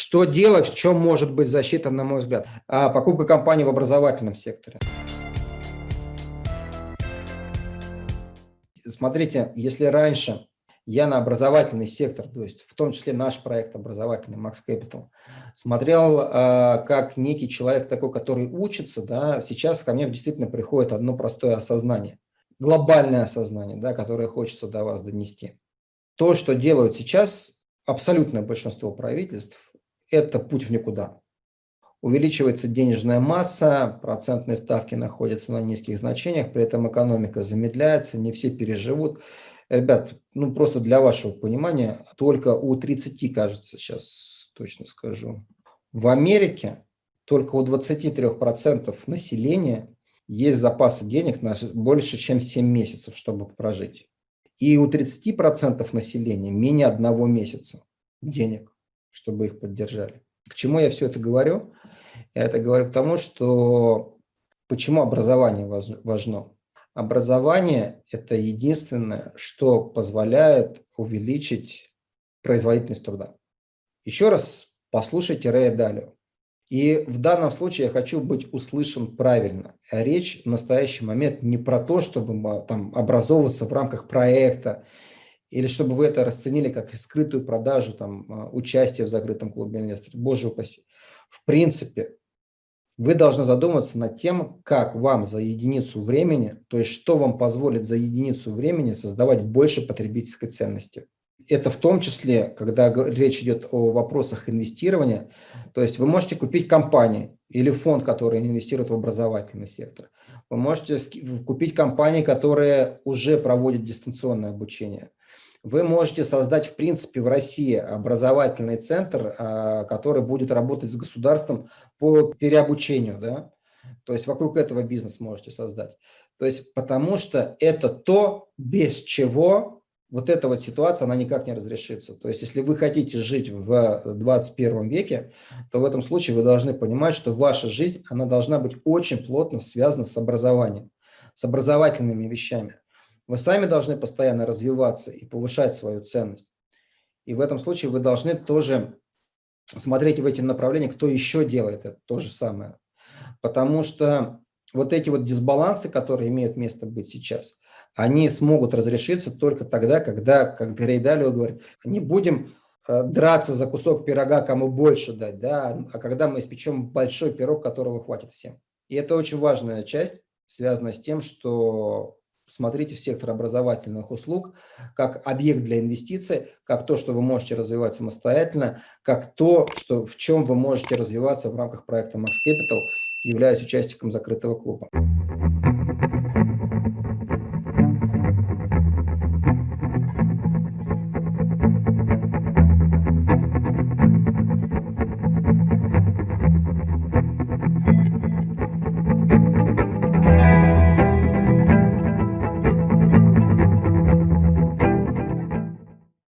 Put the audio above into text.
Что делать, в чем может быть защита, на мой взгляд? А, покупка компаний в образовательном секторе. Смотрите, если раньше я на образовательный сектор, то есть в том числе наш проект образовательный Max Capital, смотрел э, как некий человек такой, который учится, да, сейчас ко мне действительно приходит одно простое осознание, глобальное осознание, да, которое хочется до вас донести. То, что делают сейчас абсолютное большинство правительств, это путь в никуда. Увеличивается денежная масса, процентные ставки находятся на низких значениях, при этом экономика замедляется, не все переживут. Ребят, ну просто для вашего понимания, только у 30, кажется, сейчас точно скажу, в Америке только у 23% населения есть запасы денег на больше, чем 7 месяцев, чтобы прожить. И у 30% населения менее одного месяца денег, чтобы их поддержали. К чему я все это говорю? Я это говорю к тому, что почему образование важно. Образование – это единственное, что позволяет увеличить производительность труда. Еще раз послушайте Рэя Далио. И в данном случае я хочу быть услышан правильно. Речь в настоящий момент не про то, чтобы там, образовываться в рамках проекта, или чтобы вы это расценили как скрытую продажу, там, а, участия в закрытом клубе инвесторов. Боже упаси. В принципе, вы должны задуматься над тем, как вам за единицу времени, то есть что вам позволит за единицу времени создавать больше потребительской ценности. Это в том числе, когда речь идет о вопросах инвестирования, то есть вы можете купить компании или фонд, который инвестирует в образовательный сектор. Вы можете купить компании, которые уже проводят дистанционное обучение. Вы можете создать, в принципе, в России образовательный центр, а, который будет работать с государством по переобучению, да? То есть вокруг этого бизнес можете создать. То есть потому что это то, без чего вот эта вот ситуация, она никак не разрешится. То есть если вы хотите жить в 21 веке, то в этом случае вы должны понимать, что ваша жизнь, она должна быть очень плотно связана с образованием, с образовательными вещами. Вы сами должны постоянно развиваться и повышать свою ценность. И в этом случае вы должны тоже смотреть в эти направления, кто еще делает это то же самое. Потому что вот эти вот дисбалансы, которые имеют место быть сейчас, они смогут разрешиться только тогда, когда, как Грейдалио говорит, не будем э, драться за кусок пирога, кому больше дать, да, а когда мы испечем большой пирог, которого хватит всем. И это очень важная часть, связанная с тем, что смотрите в сектор образовательных услуг как объект для инвестиций, как то, что вы можете развивать самостоятельно, как то, что, в чем вы можете развиваться в рамках проекта Max Capital, являясь участником закрытого клуба.